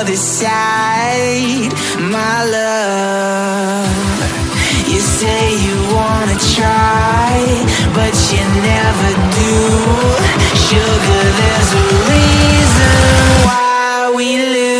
other side, my love. You say you wanna try, but you never do. Sugar, there's a reason why we lose.